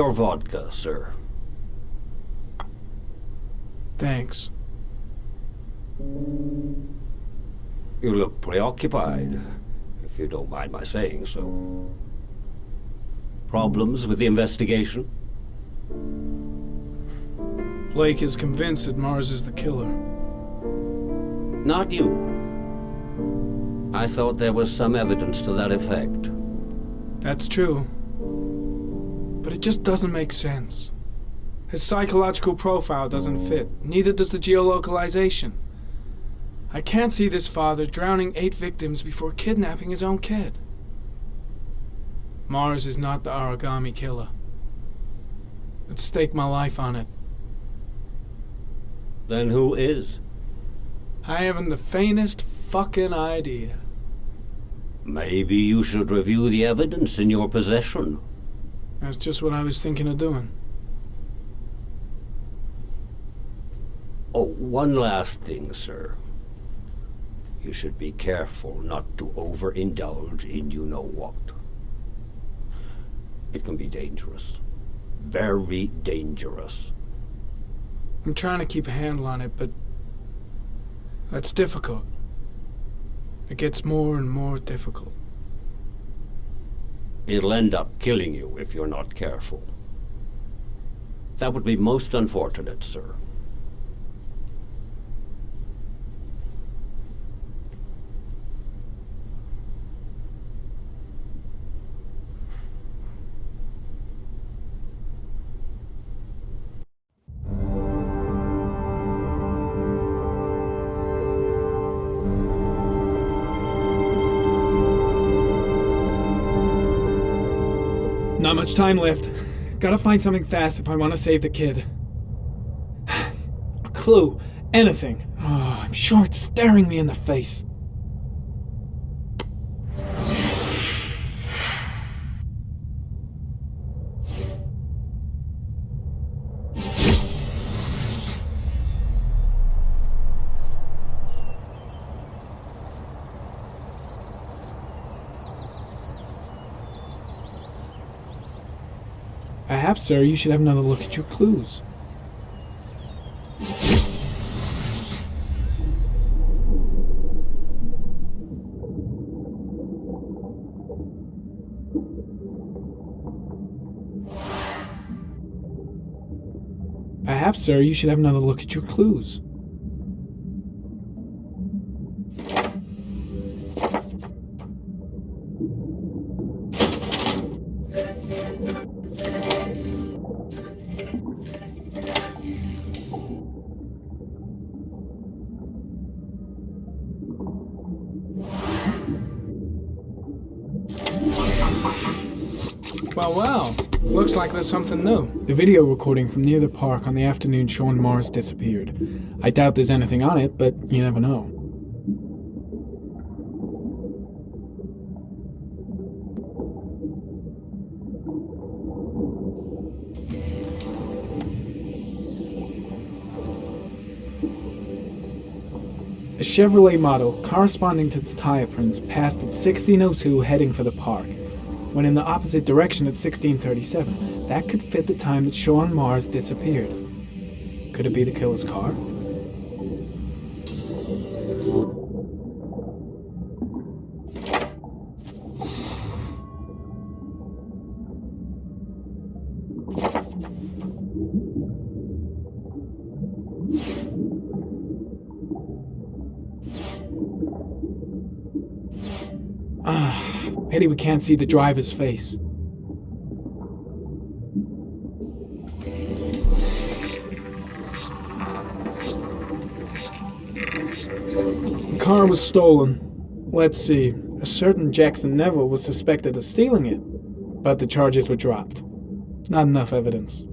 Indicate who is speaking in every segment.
Speaker 1: Your vodka, sir.
Speaker 2: Thanks.
Speaker 1: You look preoccupied, if you don't mind my saying so. Problems with the investigation?
Speaker 2: Blake is convinced that Mars is the killer.
Speaker 1: Not you. I thought there was some evidence to that effect.
Speaker 2: That's true. But it just doesn't make sense. His psychological profile doesn't fit, neither does the geolocalization. I can't see this father drowning eight victims before kidnapping his own kid. Mars is not the origami killer. I'd stake my life on it.
Speaker 1: Then who is?
Speaker 2: I haven't the faintest fucking idea.
Speaker 1: Maybe you should review the evidence in your possession.
Speaker 2: That's just what I was thinking of doing.
Speaker 1: Oh, one last thing, sir. You should be careful not to overindulge in you know what. It can be dangerous. Very dangerous.
Speaker 2: I'm trying to keep a handle on it, but that's difficult. It gets more and more difficult.
Speaker 1: It'll end up killing you if you're not careful. That would be most unfortunate, sir.
Speaker 2: Time left. Gotta find something fast if I want to save the kid. A clue. Anything. Oh, I'm sure it's staring me in the face. Perhaps, sir, you should have another look at your clues. Perhaps, sir, you should have another look at your clues. Well, well. Looks like there's something new. The video recording from near the park on the afternoon Sean Mars disappeared. I doubt there's anything on it, but you never know. A Chevrolet model corresponding to the tire prints passed at 1602 heading for the park, when in the opposite direction at 1637. That could fit the time that Sean Mars disappeared. Could it be the killer's car? Ah, pity we can't see the driver's face. The car was stolen. Let's see. A certain Jackson Neville was suspected of stealing it, but the charges were dropped. Not enough evidence.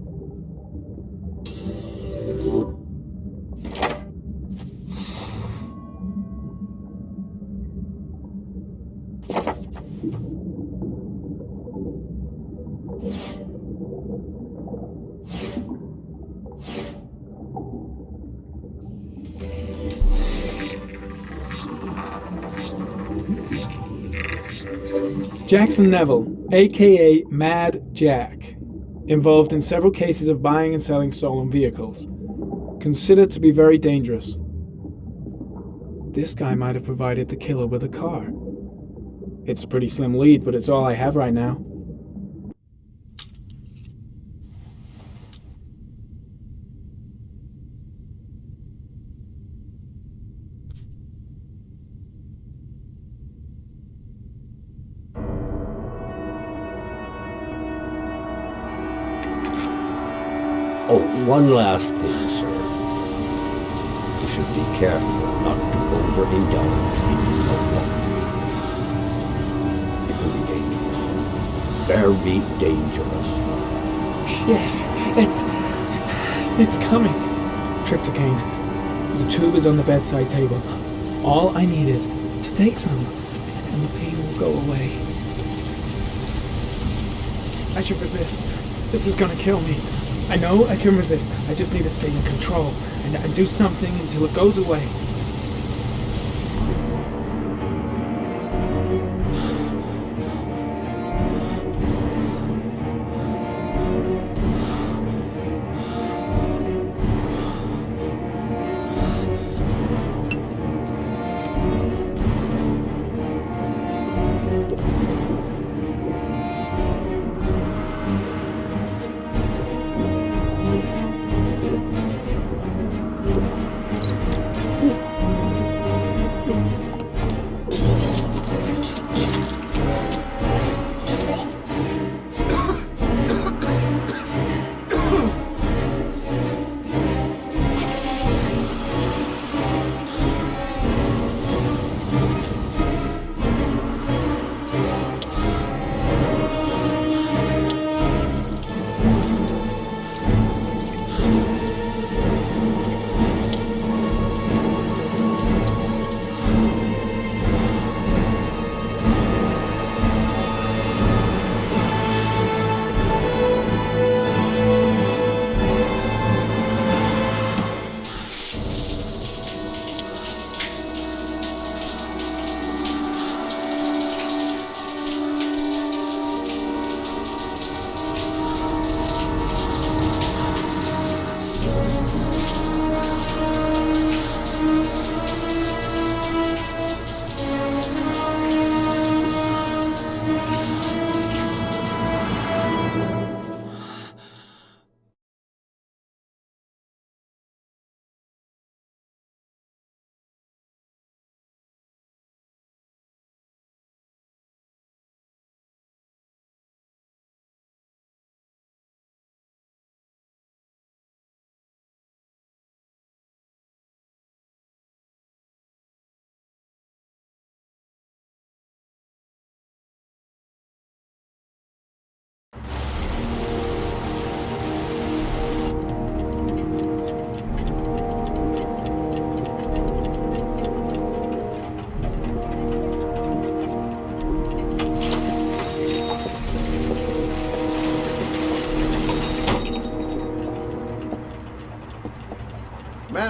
Speaker 2: Jackson Neville, aka Mad Jack. Involved in several cases of buying and selling stolen vehicles. Considered to be very dangerous. This guy might have provided the killer with a car. It's a pretty slim lead, but it's all I have right now.
Speaker 1: One last thing, sir. You should be careful not to overindulge in your walk. It can be dangerous. Very dangerous.
Speaker 2: Yes, it's. It's coming. Triptocaine. The tube is on the bedside table. All I need is to take some, and the pain will go away. I should resist. This is gonna kill me. I know I can resist. I just need to stay in control and, and do something until it goes away.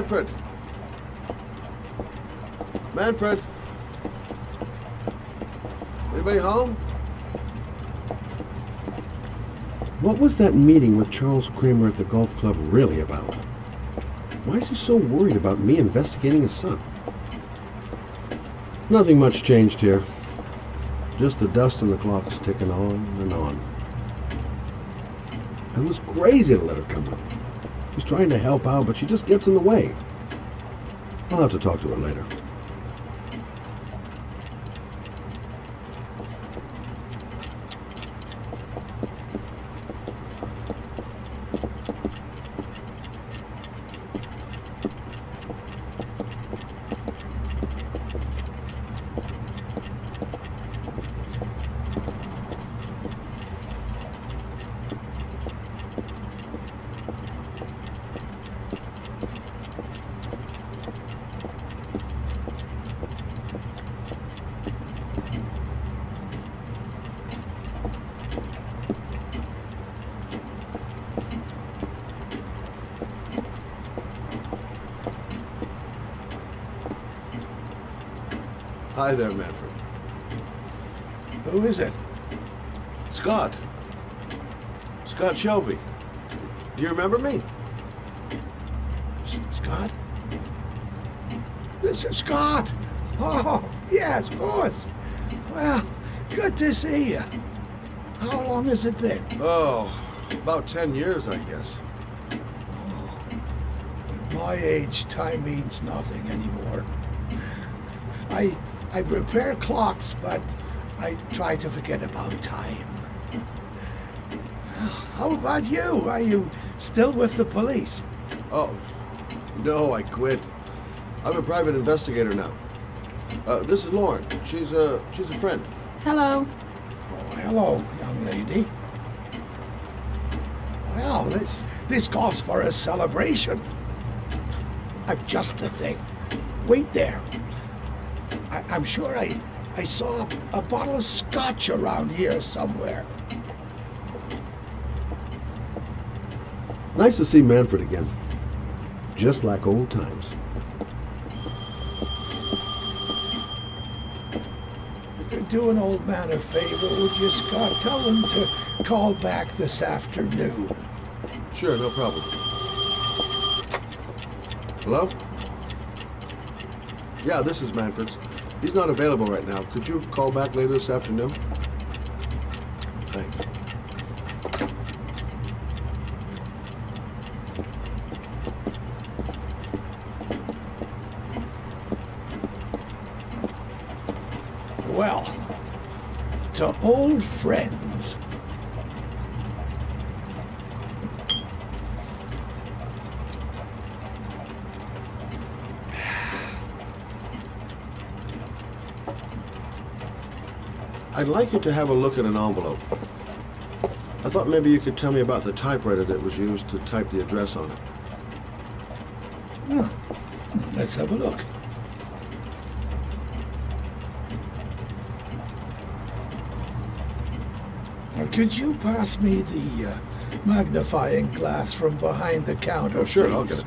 Speaker 3: Manfred! Manfred! Anybody home? What was that meeting with Charles Kramer at the golf club really about? Why is he so worried about me investigating his son? Nothing much changed here. Just the dust and the clocks ticking on and on. It was crazy to let her come with me. She's trying to help out, but she just gets in the way. I'll have to talk to her later. Hi there, Manfred.
Speaker 4: Who is it?
Speaker 3: Scott. Scott Shelby. Do you remember me?
Speaker 4: S- Scott? This is Scott! Oh, yes, of course. Well, good to see you. How long has it been?
Speaker 3: Oh, about 10 years, I guess.
Speaker 4: At my age, time means nothing anymore. I I repair clocks, but I try to forget about time. How about you? Are you still with the police?
Speaker 3: Oh, no, I quit. I'm a private investigator now. Uh, this is Lauren. She's a, she's a friend.
Speaker 5: Hello.
Speaker 4: Oh, hello, young lady. Well, this this calls for a celebration. I've just the thing. Wait there. I, I'm sure I I saw a bottle of scotch around here somewhere.
Speaker 3: Nice to see Manfred again. Just like old times.
Speaker 4: Do an old man a favor, would you, Scott? Tell him to call back this afternoon.
Speaker 3: Sure, no problem. Hello? Yeah, this is Manfred's. He's not available right now. Could you call back later this afternoon? Thanks.
Speaker 4: Well, to old friends.
Speaker 3: I'd like you to have a look at an envelope. I thought maybe you could tell me about the typewriter that was used to type the address on it.
Speaker 4: Huh. Let's have a look. Now, could you pass me the uh, magnifying glass from behind the counter?
Speaker 3: Oh, sure, I'll
Speaker 4: please?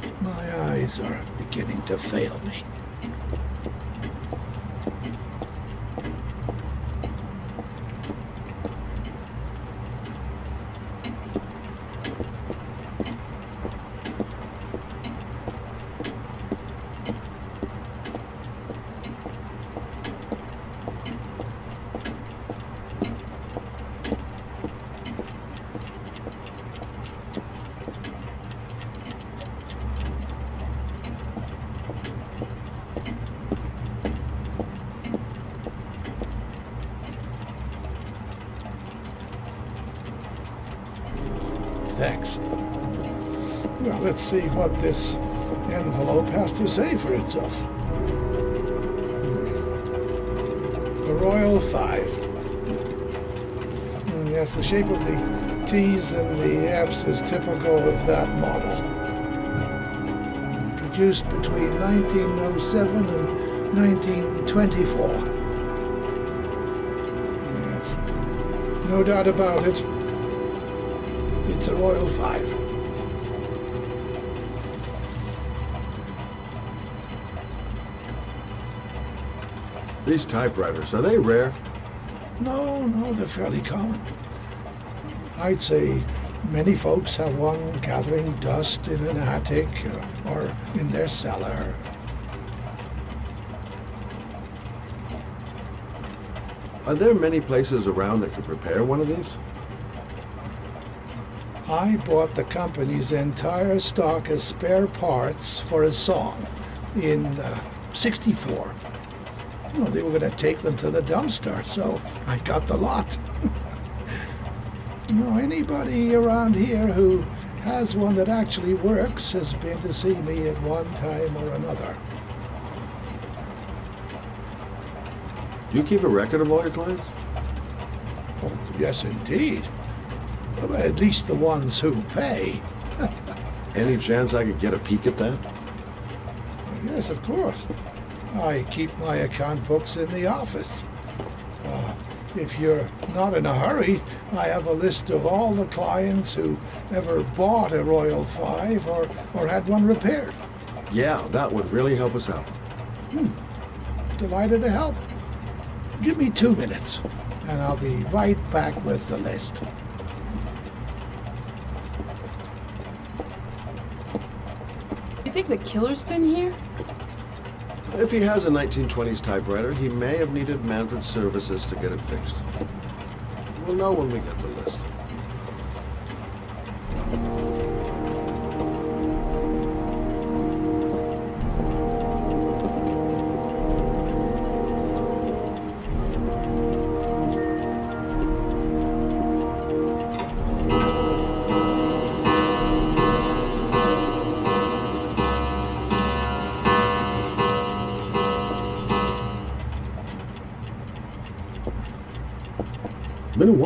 Speaker 3: get
Speaker 4: My eyes are beginning to fail me. See what this envelope has to say for itself. The Royal Five. Hmm, Yes, the shape of the T's and the F's is typical of that model. Produced between 1907 and 1924. Yes. No doubt about it. It's a Royal Five.
Speaker 3: These typewriters, are they rare?
Speaker 4: No, no, they're fairly common. I'd say many folks have one gathering dust in an attic or in their cellar.
Speaker 3: Are there many places around that could repair one of these?
Speaker 4: I bought the company's entire stock as spare parts for a song in uh, 64. Well, they were going to take them to the dumpster, so I got the lot. you know, anybody around here who has one that actually works has been to see me at one time or another.
Speaker 3: Do you keep a record of all your clients?
Speaker 4: Oh, yes, indeed. Well, At least the ones who pay.
Speaker 3: Any chance I could get a peek at that?
Speaker 4: Yes, of course. I keep my account books in the office. Uh, if you're not in a hurry, I have a list of all the clients who ever bought a Royal 5 or, or had one repaired.
Speaker 3: Yeah, that would really help us out. Hmm.
Speaker 4: Delighted to help. Give me two minutes, and I'll be right back with the list.
Speaker 5: You think the killer's been here?
Speaker 3: If he has a 1920s typewriter, he may have needed Manfred's services to get it fixed. We'll know when we get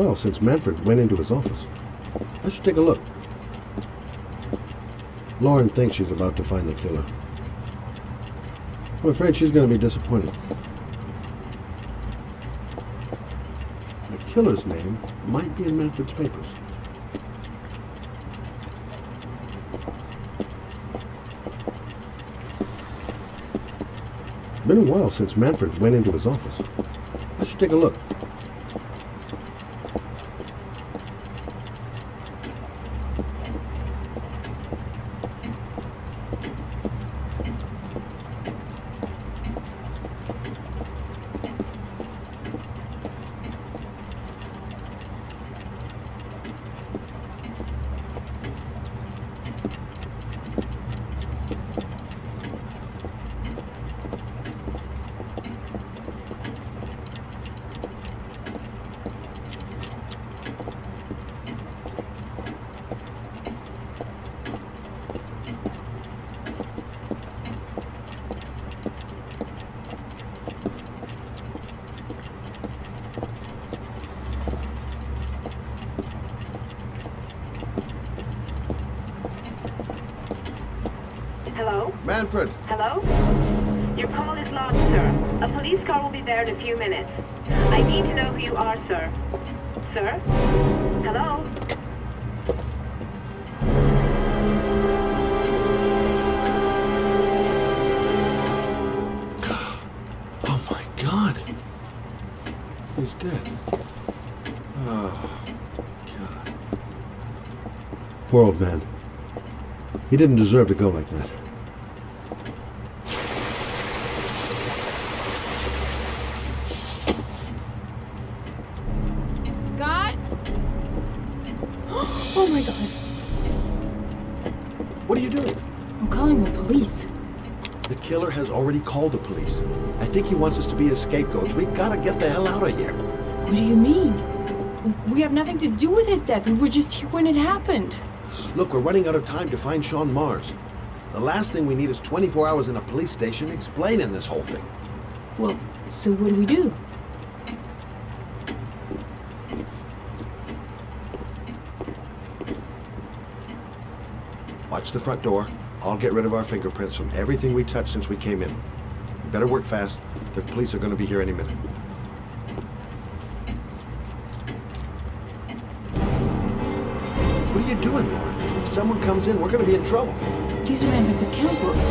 Speaker 3: while since Manfred went into his office. I should take a look. Lauren thinks she's about to find the killer. I'm afraid she's going to be disappointed. The killer's name might be in Manfred's papers. Been a while since Manfred went into his office. I should take a look.
Speaker 6: Hello?
Speaker 3: Manfred!
Speaker 6: Hello? Your call is logged, sir. A police car will be there in a few minutes. I need to know who you are, sir. Sir? Hello?
Speaker 3: Oh my god! He's dead. Oh, God. Poor old man. He didn't deserve to go like that. Already called the police. I think he wants us to be his scapegoats. We gotta get the hell out of here.
Speaker 5: What do you mean? We have nothing to do with his death. We were just here when it happened.
Speaker 3: Look, we're running out of time to find Sean Mars. The last thing we need is 24 hours in a police station explaining this whole thing.
Speaker 5: Well, so what do we do?
Speaker 3: Watch the front door. I'll get rid of our fingerprints from everything we touched since we came in. You better work fast. The police are gonna be here any minute. What are you doing, Lauren? If someone comes in, we're gonna be in trouble.
Speaker 5: These are Manfred's account books.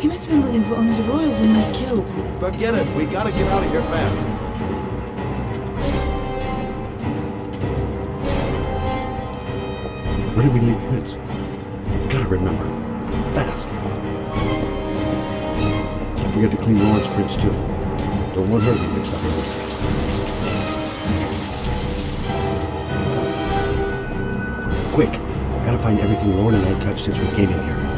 Speaker 5: He must have been looking for owners of Royals when he was killed.
Speaker 3: Forget it. We gotta get out of here fast. Where did we leave prints? Remember. Fast. Don't forget to clean Lauren's prints too. Don't want her to be mixed up in. Quick! Gotta find everything Lauren and I touched since we came in here.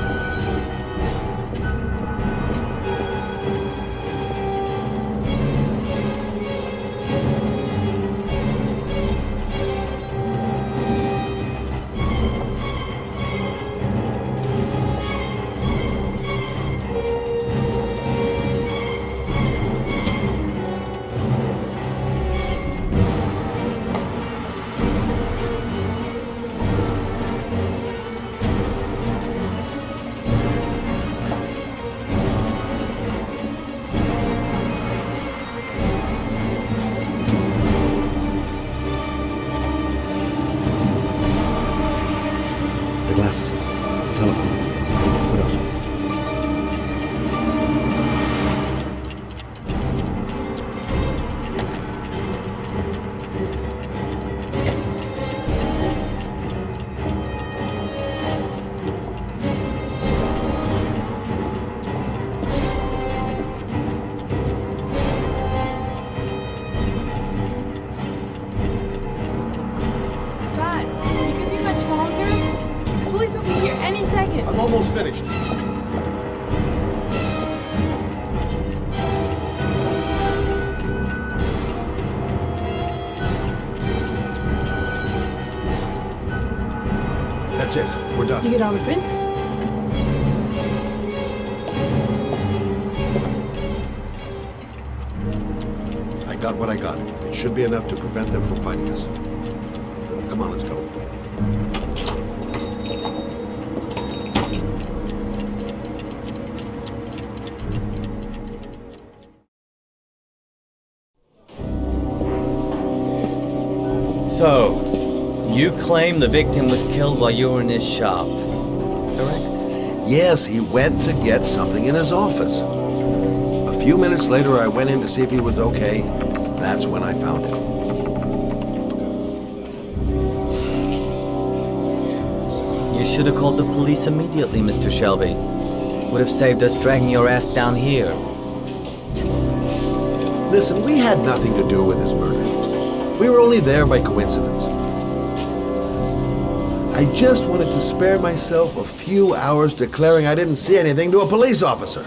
Speaker 3: We're
Speaker 5: You get all the prints?
Speaker 3: I got what I got. It should be enough to prevent them from finding us. Come on, let's go.
Speaker 7: So, you claim the victim was killed while you were in his shop, correct?
Speaker 3: Yes, he went to get something in his office. A few minutes later, I went in to see if he was okay. That's when I found him.
Speaker 7: You should have called the police immediately, Mr. Shelby. Would have saved us dragging your ass down here.
Speaker 3: Listen, we had nothing to do with his murder. We were only there by coincidence. I just wanted to spare myself a few hours declaring I didn't see anything to a police officer.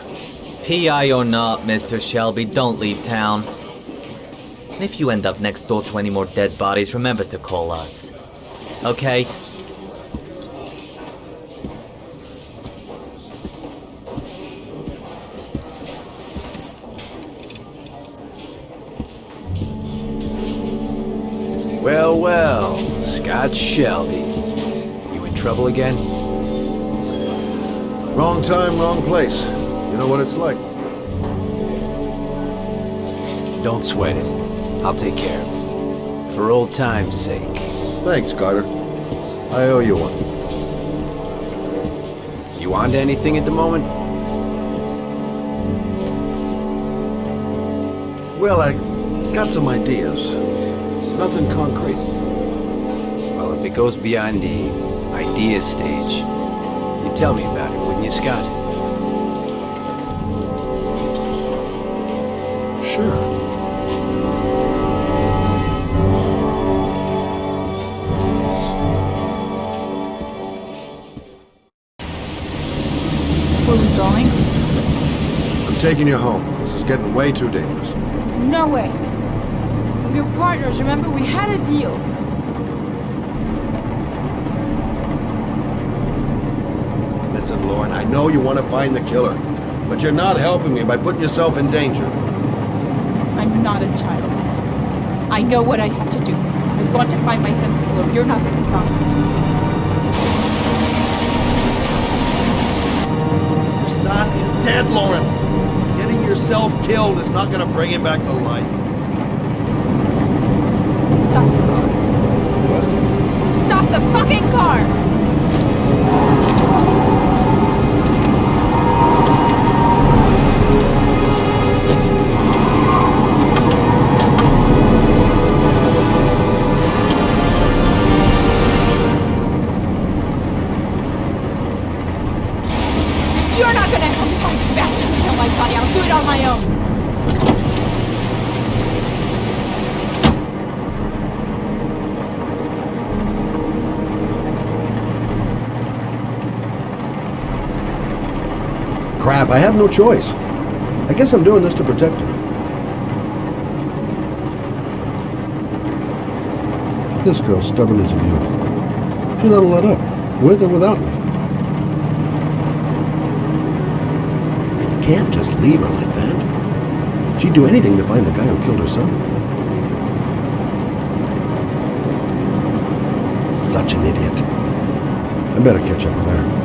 Speaker 7: PI or not, Mr. Shelby, don't leave town. And if you end up next door to any more dead bodies, remember to call us. Okay?
Speaker 8: Well, well, Scott Shelby. Trouble again?
Speaker 3: Wrong time, wrong place. You know what it's like.
Speaker 8: Don't sweat it. I'll take care of it. For old time's sake.
Speaker 3: Thanks, Carter. I owe you one.
Speaker 8: You on to anything at the moment?
Speaker 3: Well, I got some ideas. Nothing concrete.
Speaker 8: Well, if it goes beyond the idea stage, you'd tell me about it, wouldn't you, Scott?
Speaker 3: Sure.
Speaker 5: Where we going?
Speaker 3: I'm taking you home. This is getting way too dangerous.
Speaker 5: No way. We're partners, remember? We had a deal.
Speaker 3: Listen, Lauren, I know you want to find the killer, but you're not helping me by putting yourself in danger.
Speaker 5: I'm not a child. I know what I have to do. I'm going to find my son's killer. You're not going to stop me.
Speaker 3: Your son is dead, Lauren. Getting yourself killed is not going to bring him back to life.
Speaker 5: Stop the car.
Speaker 3: What?
Speaker 5: Stop the fucking car!
Speaker 3: Have no choice. I guess I'm doing this to protect her. This girl's stubborn as a mule. She doesn't let up, with or without me. I can't just leave her like that. She'd do anything to find the guy who killed her son. Such an idiot. I better catch up with her.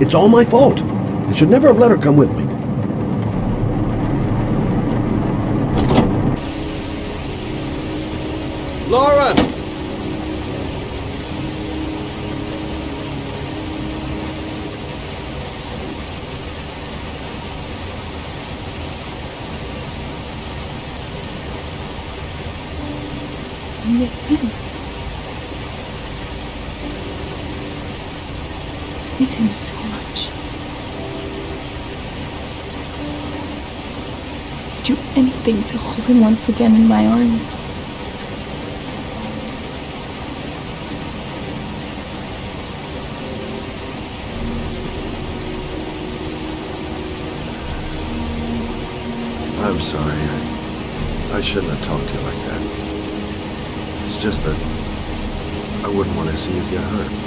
Speaker 3: It's all my fault. I should never have let her come with me. Lauren!
Speaker 5: I miss him. Miss him so much. I'd Do anything to hold him once again in my arms.
Speaker 3: I'm sorry. I, I shouldn't have talked to you like that. It's just that I wouldn't want to see you get hurt.